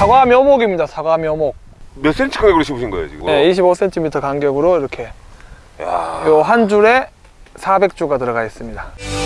사과 묘목입니다. 사과 묘목. 몇 센치 간격으로 심으신 거예요 지금? 네, 25cm 간격으로 이렇게 야. 요한 줄에 400주가 들어가 있습니다.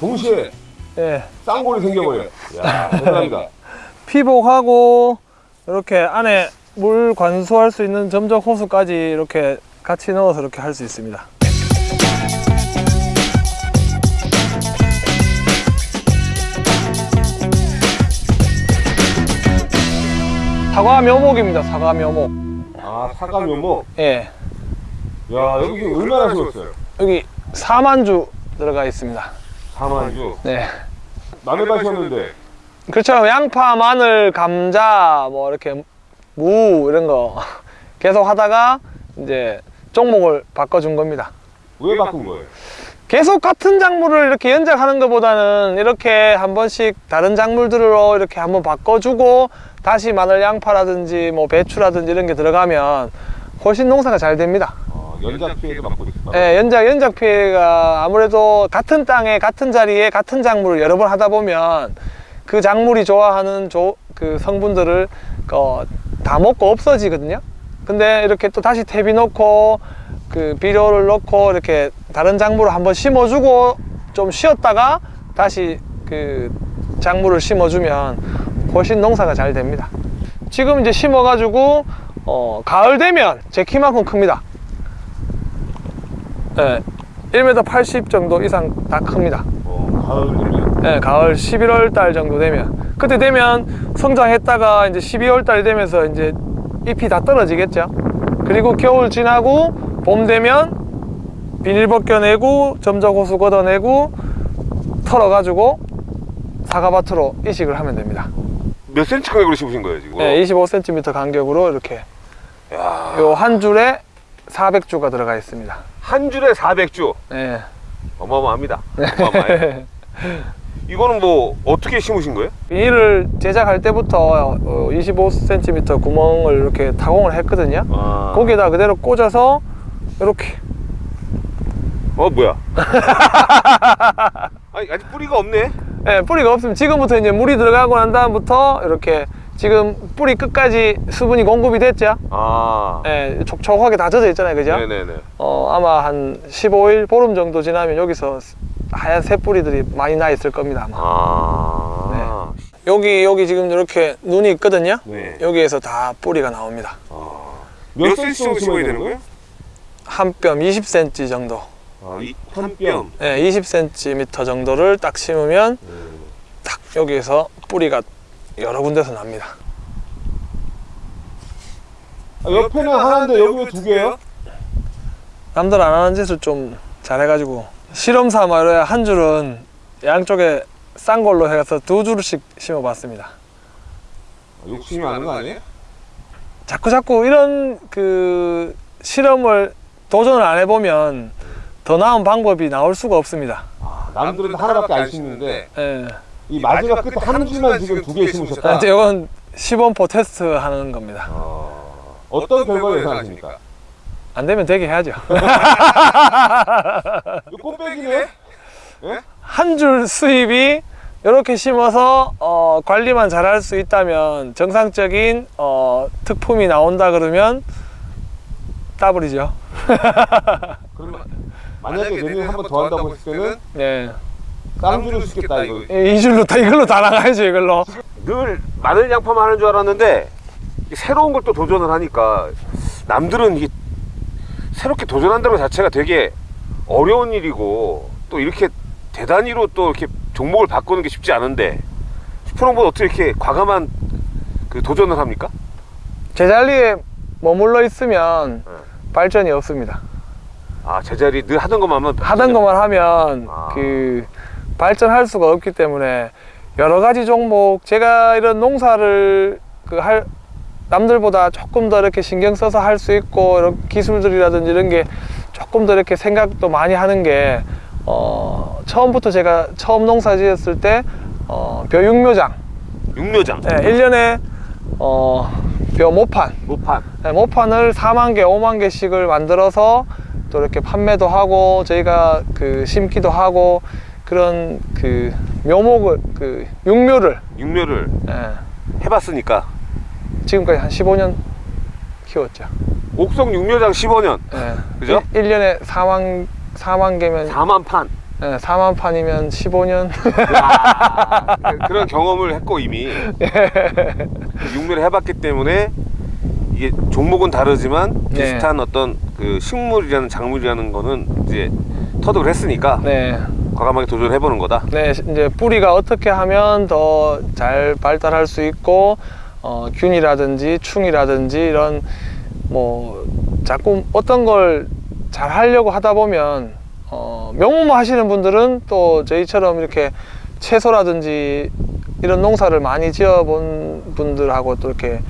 동시에 예. 쌍골이 생겨버려요. 야 대단합니다. 피복하고 이렇게 안에 물 관수할 수 있는 점적 호수까지 이렇게 같이 넣어서 이렇게 할 수 있습니다. 사과 묘목입니다. 사과 묘목. 아 사과 묘목. 예. 야 여기 얼마나 심었어요? 여기 4만 주 들어가 있습니다. 4만주. 네. 남의 밭이 었는데 그렇죠. 양파, 마늘, 감자, 뭐 이렇게 무 이런 거 계속 하다가 이제 종목을 바꿔준 겁니다. 왜 바꾼 거예요? 계속 같은 작물을 이렇게 연작하는 것보다는 이렇게 한 번씩 다른 작물들로 이렇게 한번 바꿔주고 다시 마늘 양파라든지 뭐 배추라든지 이런 게 들어가면 훨씬 농사가 잘 됩니다. 어, 연작 피해도 막고 있어. 예, 연작, 연작 피해가 아무래도 같은 땅에 같은 자리에 같은 작물을 여러 번 하다 보면 그 작물이 좋아하는 조, 그 성분들을 어, 다 먹고 없어지거든요. 근데 이렇게 또 다시 퇴비 넣고 그 비료를 넣고 이렇게 다른 작물을 한번 심어주고 좀 쉬었다가 다시 그 작물을 심어주면 훨씬 농사가 잘 됩니다. 지금 이제 심어가지고 어, 가을 되면 제 키만큼 큽니다. 예, 1m 80 정도 이상 다 큽니다. 어, 가을 되면 예, 가을 11월 달 정도 되면 그때 되면 성장했다가 이제 12월 달 되면서 이제 잎이 다 떨어지겠죠. 그리고 겨울 지나고 봄 되면 비닐 벗겨내고 점적 호수 걷어내고 털어가지고 사과밭으로 이식을 하면 됩니다. 몇 센치 간격으로 심으신 거예요 지금? 예, 25cm 간격으로 이렇게 야. 요한 줄에 400주가 들어가 있습니다. 한 줄에 400주. 예. 어마어마합니다. 어마어마해요. 이거는 뭐 어떻게 심으신 거예요? 비닐을 제작할 때부터 25cm 구멍을 이렇게 타공을 했거든요. 아. 거기에다 그대로 꽂아서 이렇게 어 뭐야? 아니 아직 뿌리가 없네. 예, 뿌리가 없으면 지금부터 이제 물이 들어가고 난 다음부터 이렇게 지금 뿌리 끝까지 수분이 공급이 됐죠. 아. 예, 촉촉하게 다 젖어 있잖아요, 그죠? 네네네. 어, 아마 한 15일 보름 정도 지나면 여기서 하얀 새 뿌리들이 많이 나 있을 겁니다. 아마. 아. 여기 여기 지금 이렇게 눈이 있거든요. 네. 여기에서 다 뿌리가 나옵니다. 몇 센치 정도 심어야 되는 거예요? 한 뼘 20cm 정도. 아, 이, 한 뼘. 예, 20cm 정도를 딱 심으면 딱 여기에서 뿌리가 여러 군데서 납니다. 아, 옆에는 하나인데 여기 왜두 개예요? 남들 안 하는 짓을 좀 잘해가지고 실험 삼아 한 줄은 양쪽에 싼 걸로 해서 두 줄씩 심어봤습니다. 욕심이 많은 거 아니에요? 자꾸 자꾸 이런 그 실험을 도전을 안 해보면 더 나은 방법이 나올 수가 없습니다. 아, 남들은 하나밖에 안 심는데 예. 이 마지막 끝에 한 줄만 지금 두 개 심으셨다. 이제 이건 시범포 테스트 하는 겁니다. 어, 어떤 결과 예상하십니까? 안 되면 되게 해야죠. 이거 꽃배기네? 한줄 수입이 이렇게 심어서 어, 관리만 잘 할 수 있다면 정상적인 어, 특품이 나온다 그러면 따블이죠. 그러면 만약에 내년에 한번 더 한다고 했을 때는 네. 쌍줄을 쓰겠다 이거. 이 줄로 다 이걸로 다 나가야죠 이걸로. 늘 마늘 양파만 하는 줄 알았는데 새로운 걸 또 도전을 하니까 남들은 이게 새롭게 도전한다는 것 자체가 되게 어려운 일이고 또 이렇게 대단위로 또 이렇게 종목을 바꾸는 게 쉽지 않은데 슈퍼농부는 어떻게 이렇게 과감한 그 도전을 합니까? 제자리에 머물러 있으면 네. 발전이 없습니다. 아 제자리 늘 하던 것만 하면 하던 것만 하면 아. 그 발전할 수가 없기 때문에 여러 가지 종목 제가 이런 농사를 그 할 남들보다 조금 더 이렇게 신경 써서 할 수 있고 이런 기술들이라든지 이런 게 조금 더 이렇게 생각도 많이 하는 게 어, 처음부터 제가 처음 농사 지었을 때 어, 벼육묘장. 육묘장. 네, 1년에 어, 벼 모판. 모판. 네, 모판을 4만 개, 5만 개씩을 만들어서 또 이렇게 판매도 하고 저희가 그 심기도 하고 그런 그 묘목을 그 육묘를 육묘를 예, 해봤으니까 지금까지 한 15년 키웠죠. 옥성 육묘장 15년 예. 그죠? 1, 년에 4만 4만 개면 4만 판 예, 4만 판이면 15년. 야, 그런 경험을 했고 이미 육묘를 해봤기 때문에 이게 종목은 다르지만 네. 비슷한 어떤 그 식물이라는 작물이라는 거는 이제 터득을 했으니까 네. 과감하게 도전을 해보는 거다. 네, 이제 뿌리가 어떻게 하면 더 잘 발달할 수 있고 어, 균이라든지 충이라든지 이런 뭐 자꾸 어떤 걸 잘 하려고 하다 보면 어, 명문만 하시는 분들은 또 저희처럼 이렇게 채소라든지 이런 농사를 많이 지어본 분들하고 또 이렇게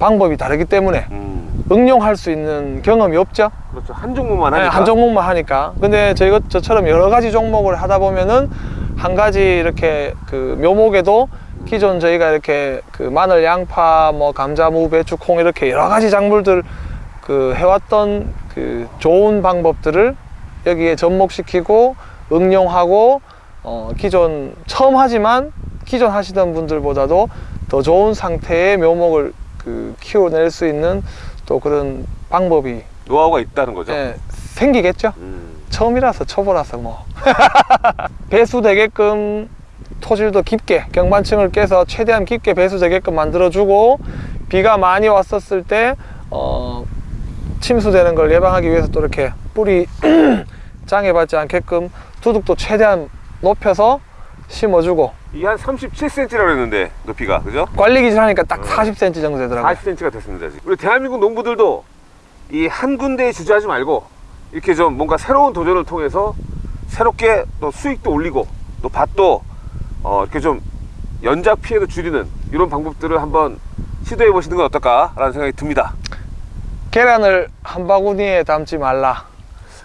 방법이 다르기 때문에 음, 응용할 수 있는 경험이 없죠. 그렇죠. 한 종목만 네, 하니까. 한 종목만 하니까. 근데 저희가 저처럼 여러 가지 종목을 하다 보면은 한 가지 이렇게 그 묘목에도 기존 저희가 이렇게 그 마늘, 양파, 뭐 감자, 무, 배추, 콩 이렇게 여러 가지 작물들 그 해왔던 그 좋은 방법들을 여기에 접목시키고 응용하고 어 기존 처음 하지만 기존 하시던 분들보다도 더 좋은 상태의 묘목을 그 키워낼 수 있는 또 그런 방법이 노하우가 있다는 거죠. 예, 생기겠죠. 음, 처음이라서 초보라서 뭐 배수되게끔 토질도 깊게 경반층을 깨서 최대한 깊게 배수되게끔 만들어주고 비가 많이 왔었을 때 어, 침수되는 걸 예방하기 위해서 또 이렇게 뿌리 장애받지 않게끔 두둑도 최대한 높여서 심어주고 이게 한 37cm라고 했는데 높이가 그죠? 관리 기준 하니까 딱 40cm 정도 되더라고요. 40cm가 됐습니다. 지금. 우리 대한민국 농부들도 이 한 군데에 주저하지 말고 이렇게 좀 뭔가 새로운 도전을 통해서 새롭게 또 수익도 올리고 또 밭도 어 이렇게 좀 연작 피해도 줄이는 이런 방법들을 한번 시도해 보시는 건 어떨까 라는 생각이 듭니다. 계란을 한 바구니에 담지 말라.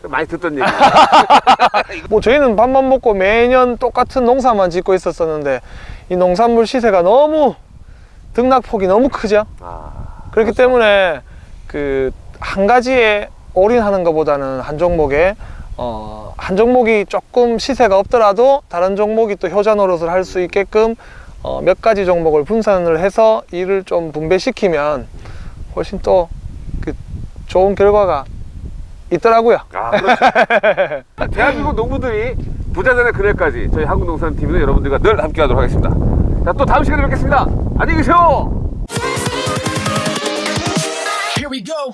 많이 듣던 얘기. 뭐 저희는 밥만 먹고 매년 똑같은 농사만 짓고 있었었는데 이 농산물 시세가 너무 등락폭이 너무 크죠. 아, 그렇기 때문에 그 한 가지에 올인하는 것보다는 한 종목에 어, 한 종목이 조금 시세가 없더라도 다른 종목이 또 효자 노릇을 할 수 있게끔 어, 몇 가지 종목을 분산을 해서 일을 좀 분배시키면 훨씬 또 그 좋은 결과가 있더라고요. 아 그렇죠. 대한민국 농부들이 부자 되는 그날까지 저희 한국농산TV는 여러분들과 늘 함께하도록 하겠습니다. 자 또 다음 시간에 뵙겠습니다. 안녕히 계세요. Here we go.